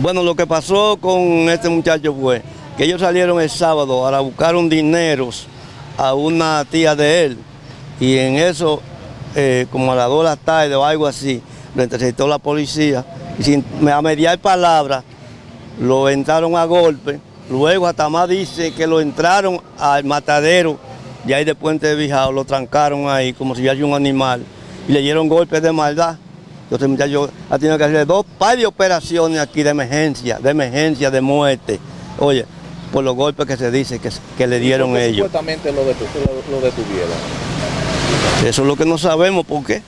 Bueno, lo que pasó con este muchacho fue que ellos salieron el sábado a buscar un dinero a una tía de él y en eso, eh, como a las 2 de la tarde o algo así, lo interceptó la policía y sin a mediar palabras lo entraron a golpe. Luego hasta más dice que lo entraron al matadero y ahí de Puente de Bijao, lo trancaron ahí como si hubiera un animal y le dieron golpes de maldad. Entonces el muchacho ha tenido que hacer dos par de operaciones aquí de emergencia, de emergencia, de muerte. Oye, por los golpes que se dice que, que le dieron ¿Por qué ellos. Supuestamente lo, detu- lo- lo detuvieron. Eso es lo que no sabemos por qué.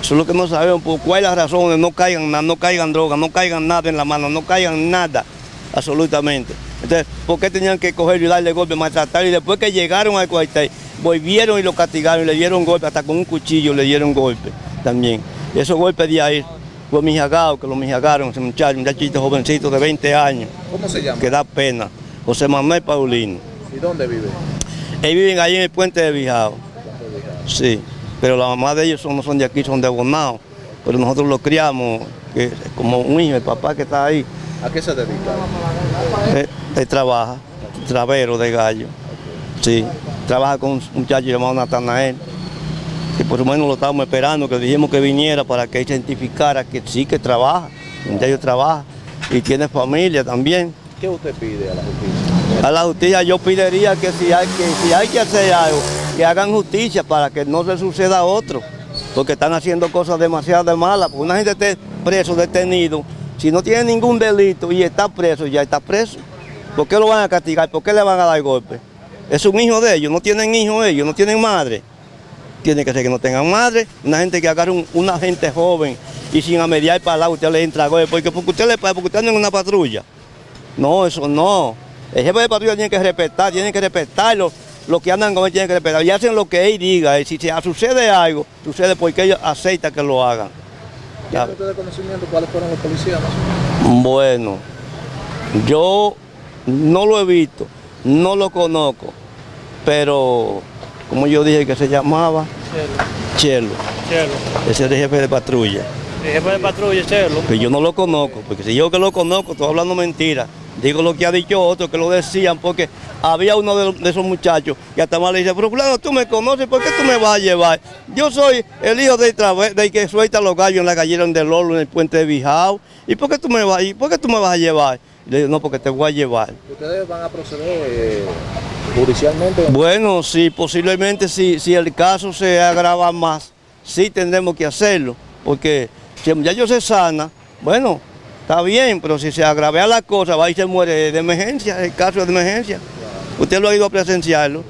Eso es lo que no sabemos por cuál es la razón de no caigan nada, no caigan droga, no caigan nada en la mano, no caigan nada, absolutamente. Entonces, ¿por qué tenían que cogerlo y darle golpe, maltratar? Y después que llegaron al cuartel, volvieron y lo castigaron, y le dieron golpe, hasta con un cuchillo le dieron golpe también. Y esos golpes de ahí fue mijagado, que lo mijagaron, ese muchacho, un muchachito jovencito de 20 años, ¿Cómo se llama? que da pena. José Manuel Paulino. ¿Y dónde vive? Ellos viven ahí en el puente de Bijao. Sí, pero la mamá de ellos son- no son de aquí, son de Bonao. Pero nosotros los criamos que, como un hijo, el papá que está ahí, ¿A qué se dedica? él, él trabaja, travero de gallo. Sí, trabaja con un muchacho llamado Natanael. Que por lo menos lo estábamos esperando, que dijimos que viniera para que identificara que sí que trabaja, el muchacho trabaja y tiene familia también. ¿Qué usted pide a la justicia? A la justicia yo pediría que si hay que, si hay que hacer algo, que hagan justicia para que no se suceda a otro, porque están haciendo cosas demasiado malas. Porque una gente esté preso, detenido, si no tiene ningún delito y está preso, ya está preso. ¿Por qué lo van a castigar? ¿Por qué le van a dar golpe? Es un hijo de ellos, no tienen hijos ellos, no tienen madre. Tiene que ser que no tengan madre, una gente que agarre un- una gente joven y sin amediar para lado usted le entra golpe, porque, porque usted le porque usted anda en una patrulla. No, eso no. El jefe de patrulla tiene que respetar, tiene que respetarlo. Los que andan con él tienen que respetar. Y hacen lo que él diga. Y si se sucede algo, sucede porque ellos aceitan que lo hagan. ¿Tiene usted de conocimiento cuáles fueron los policías? más? Bueno, yo no lo he visto, no lo conozco, pero como yo dije que se llamaba Chelo, Chelo. ese es el jefe de patrulla. El jefe de patrulla, Chelo. Pero yo no lo conozco, porque si yo que lo conozco, estoy hablando mentira. Digo lo que ha dicho otro, que lo decían, porque había uno de, de esos muchachos que hasta más le dice, pero claro, tú me conoces, ¿por qué tú me vas a llevar? Yo soy el hijo del, del que suelta los gallos en la gallera de Lolo, en el puente de Bijao. ¿Y por qué tú me vas, y por qué tú me vas a llevar? Y le digo, no, porque te voy a llevar. ¿Ustedes van a proceder eh, judicialmente? Bueno, sí, posiblemente si, si el caso se agrava más, sí tendremos que hacerlo, porque si el muchacho se sana, bueno, está bien, pero si se agravea la cosa, va y se muere de emergencia, el caso de emergencia. Usted lo ha ido a presenciarlo.